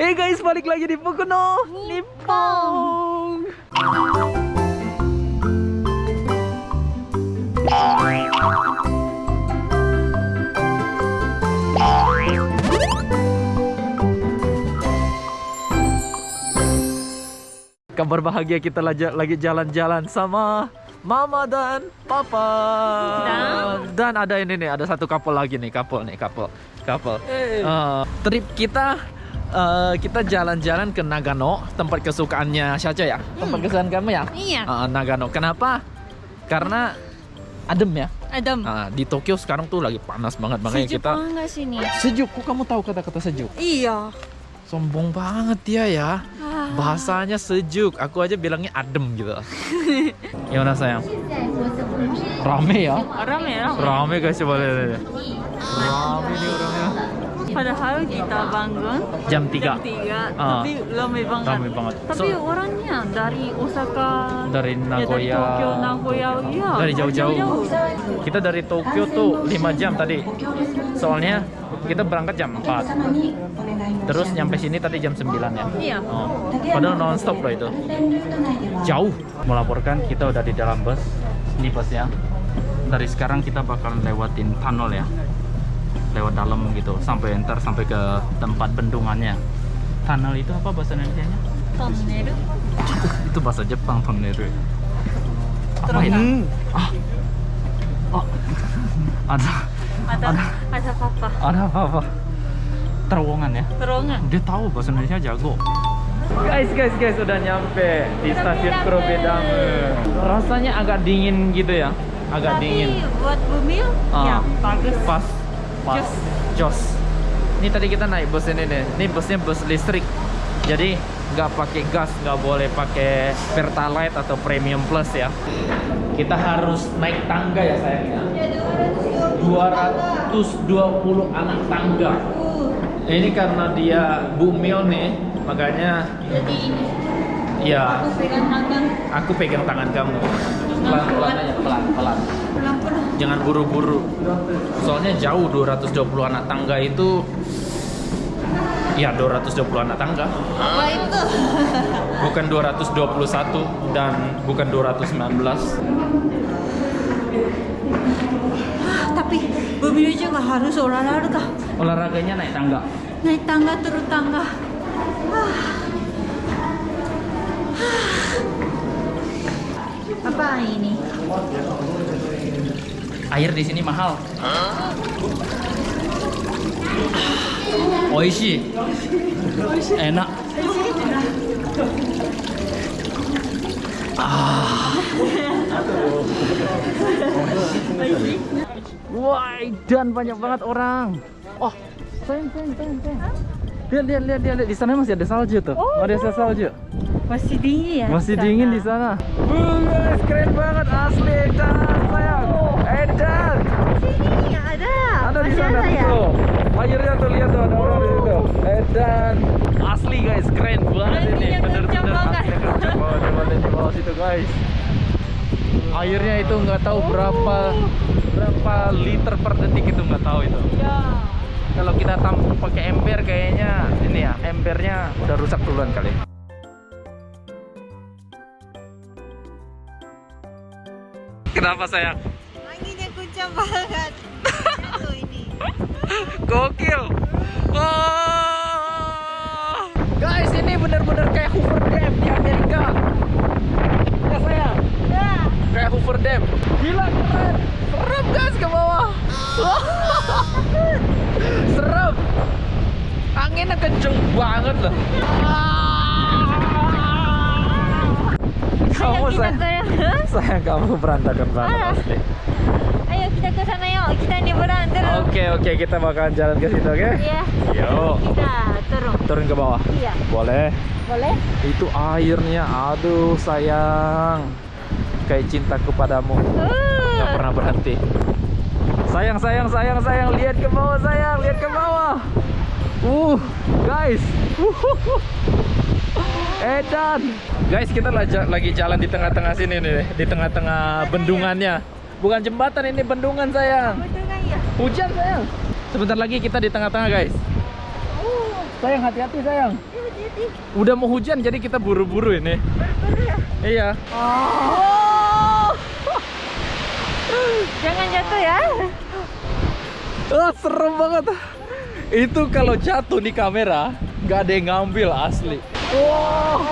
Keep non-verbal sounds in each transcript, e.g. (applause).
Hey guys, balik lagi di Pokono Nippon. Kabar bahagia kita lagi jalan-jalan sama Mama dan Papa. Dan? Dan ada ini nih, ada satu couple lagi nih, couple nih, couple, couple. Eh. Eh, trip kita eh, kita jalan-jalan ke Nagano, tempat kesukaannya Syaca ya. Tempat kesukaan kamu ya? Iya. Eh, Nagano. Kenapa? Karena adem ya. Adem. Ah, di Tokyo sekarang tuh lagi panas banget makanya Sejuk kita banget sini. sejuk. Kok kamu tahu kata-kata sejuk? Iya. Sombong banget dia ya. Ah. Bahasanya sejuk. Aku aja bilangnya adem gitu. (laughs) Gimana sayang? Rame ya? Rame rame. Rame guys coba lihat. lihat. Rame nih orangnya. Padahal kita bangun Jam 3 jam 3, Ah. tapi rame banget. Rame banget. Tapi So- orangnya dari Osaka, Dari ya, dari Nagoya. Tokyo, Nagoya, ya. Dari jauh-jauh. Kita dari Tokyo tuh 5 jam tadi. Soalnya kita berangkat jam 4. Terus nyampe sini tadi jam 9 ya. Iya. Oh, padahal non-stop loh itu. Jauh. Melaporkan kita udah di dalam bus. Ini busnya. Dari sekarang kita bakalan lewatin tunnel ya. Lewat dalam gitu sampai enter sampai ke tempat bendungannya. Tunnel itu apa bahasa Indonesia-nya? Tunnel. (laughs) itu bahasa Jepang tunnel. Apa ya? Ah. Oh. (laughs) Ada Ada ada papa. ada apa-apa. Terowongan ya. Terowongan. Dia tahu bahasa Indonesia jago. Guys, guys, guys, udah nyampe di stasiun Kurobedame. Rasanya agak dingin gitu ya, agak Tapi dingin. buat bumil, Ah. ya bagus. Pas, pas, Jos. jos. Ini tadi kita naik bus ini nih. Ini busnya bus listrik. Jadi nggak pakai gas, nggak boleh pakai pertalite atau premium plus ya. Kita harus naik tangga ya sayangnya. 220 anak tangga. Ini karena dia bumil nih, makanya Jadi ini ya aku pegang tangan aku pegang tangan kamu. Pelan-pelan aja, pelan-pelan. Jangan buru-buru. Soalnya jauh 220 anak tangga itu Ya 220 anak tangga Apa itu? Bukan 221 dan bukan 219 Ah, tapi bumil juga harus olahraga. Olahraganya naik tangga Naik tangga turun tangga. Ah. Apa ini? Air di sini mahal Oishi Enak Wah, dan banyak banget orang. Oh, sayang, sayang, sayang, sayang. Lihat, lihat, lihat, lihat. Di sana masih ada salju tuh. Oh. Masih ada salju. Masih dingin ya? Masih dingin di sana. Wuh, guys, keren banget asli Edan, sayang. Edan. Sini ada. Ada di sana ada ya? tuh. Akhirnya tuh lihat tuh ada orang di situ. Edan. Asli guys, keren banget ini. Berarti banget. asli kencang banget. Coba lihat di bawah situ guys. Airnya itu nggak tahu berapa berapa liter per detik itu nggak tahu itu. Ya. Kalau kita tampung pakai ember kayaknya ini ya embernya udah rusak duluan kali. Kenapa sayang? Anginnya kencang banget. Ini. Gokil. Wah. Guys, ini bener-bener kayak Hoover Dam di Amerika. Ya sayang, Ya. kayak Hoover Dam. Gila keren. Serem guys ke bawah. Serem. Anginnya kenceng banget loh. Kamu Ayo ke (laughs) sayang kamu berantakan banget Ah. asli. Ayo kita ke sana yuk. Kita nyebrang terus. Oke oke kita bakalan jalan ke situ oke? Iya. Yo. Kita turun. Turun ke bawah. Iya. Boleh. Boleh? Itu airnya, aduh sayang. Kayak cintaku padamu, nggak Uh. pernah berhenti. Sayang, sayang, sayang, sayang, lihat ke bawah sayang, lihat ke bawah. Uh, guys. (laughs) Edan. Guys, kita lagi jalan di tengah-tengah sini nih, di tengah-tengah bendungannya. Bukan jembatan ini bendungan sayang. Betul kan ya? Hujan sayang. Sebentar lagi kita di tengah-tengah guys. Uh. Sayang hati-hati sayang. Udah mau hujan jadi kita buru-buru ini. Iya. Oh. (laughs) Jangan jatuh ya. Ah, serem banget. Itu kalau jatuh di kamera, nggak ada yang ngambil asli. Wow.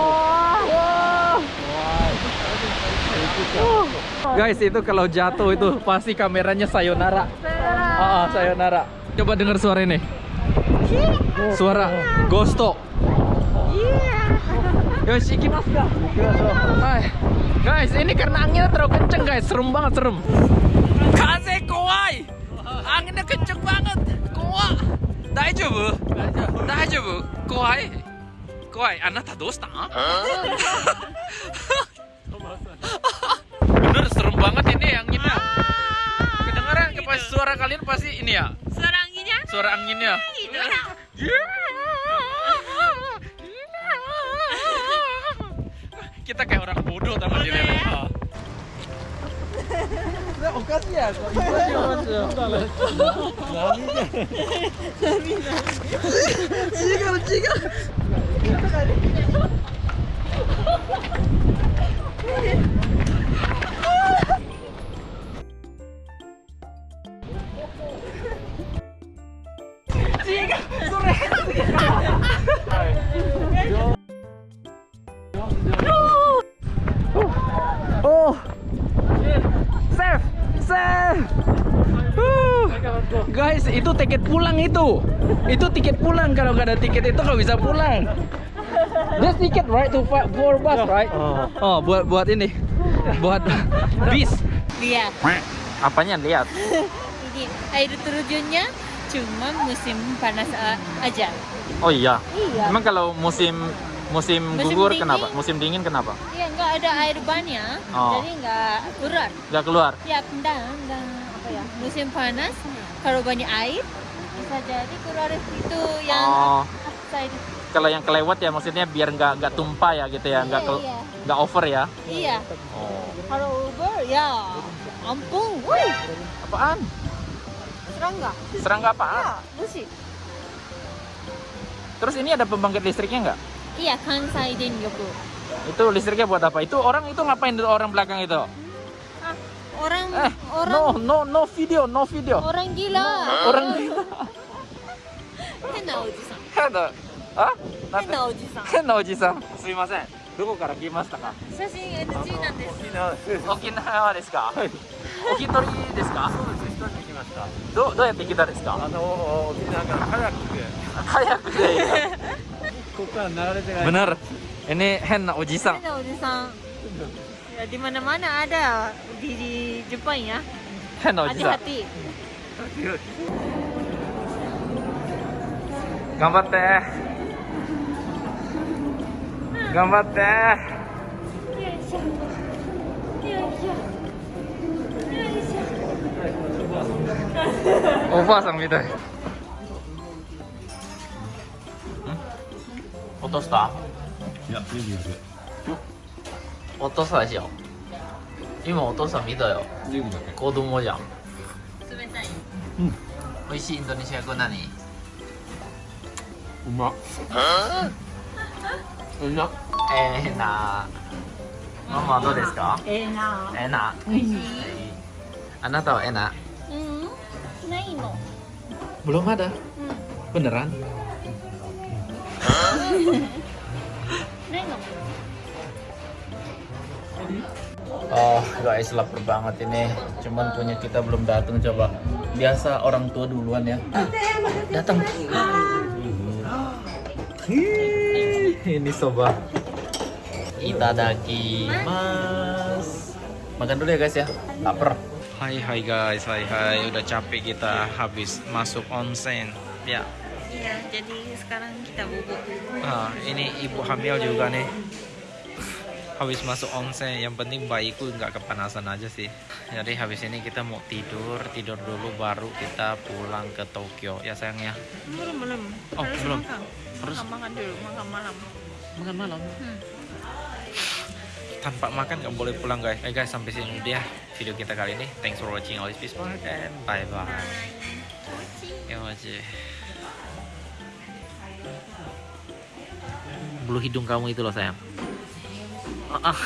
Wow. Guys, itu kalau jatuh itu pasti kameranya sayonara. Ah, ah, sayonara. Coba dengar suara ini. Suara Gosto. Yoshi, ka? Hai. Guys, ini karena anginnya terlalu kenceng guys, serem banget serem. Kaze kowai. Anginnya kenceng banget. Kowa. Daijoubu? Daijoubu? Kowai. Kowai. Anata doushita? (laughs) Bener serem banget ini anginnya. Kedengaran ke pas suara kalian pasti ini ya. Suara anginnya Suara anginnya. ya. Kita kayak orang bodoh おかしいやん。違う違う。Uh. Guys, itu tiket pulang itu. Itu tiket pulang. Kalau nggak ada tiket itu nggak bisa pulang. This ticket right to for bus right? Oh, buat buat ini, buat (laughs) bis. Lihat. Apanya lihat? Ini air terjunnya cuma musim panas a- aja. Oh iya. Iya. Emang kalau musim musim, Musim gugur dingin? kenapa? Musim dingin kenapa? Iya, nggak ada air bannya, Oh. jadi nggak keluar. Nggak keluar. Ya, enggak, enggak apa ya? Musim panas, kalau banyak air bisa jadi keluar itu yang Oh. outside. Kalau yang kelewat ya maksudnya biar nggak nggak tumpah ya gitu ya, nggak Iya, iya. nggak over ya. Iya. Oh. Kalau Uber ya ampun, wuih, Apaan? serangga. Serangga apaan? Ya, musik. Terus ini ada pembangkit listriknya nggak? Iya, Kansai Denryoku. Itu listriknya buat apa? Itu orang itu ngapain itu orang belakang itu? Ah, orang Eh, orang no no no video, no video. orang gila. Orang gila. Hena oji-san. 変なあなんて Hena oji-san. 変なおじさんすいませんどこから来ましたか写真 NG なんです。沖縄ですかお一人ですかどうどうやって来たんですかあの沖縄からカヤックでカヤックで ここから流れてない benar ini 変なおじさん Hena oji-san. Ya, di mana-mana ada di, di Jepang ya. 変なおじさん Hati-hati. 頑張って頑張ってよいしょ。よいしょ。よいしょ。おばあさんみたい 落とした？いやいいです落としたでしょ今お父さん見たよ。子供じゃん。冷たい。美味しいインドネシア語何？うま。っうま。っえーなママはどうですか？ええな。えな美味しい。あなたはえなうん。ないの。belum ん。beneran ないの。Oh guys lapar banget ini. Cuman punya kita belum datang coba. Biasa orang tua duluan ya. Datang Ini soba. Itadaki mas. Makan dulu ya guys ya. Lapar. Hai hai guys. Hai hai. Udah capek kita habis masuk onsen. Ya Iya, jadi sekarang kita bubuk. Ah, ini ibu hamil juga nih. Habis masuk onsen, yang penting bayiku nggak kepanasan aja sih. Jadi habis ini kita mau tidur, tidur dulu baru kita pulang ke Tokyo ya sayang ya. Belum, belum. Oh, Harus belum. makan. Harus Makan, makan dulu, makan malam. makan malam. Hmm. Tanpa makan nggak boleh pulang guys. Eh guys sampai sini dia video kita kali ini. Thanks for watching Always Peace Park and bye bye. Ya bulu hidung kamu itu loh sayang. Ah, ah.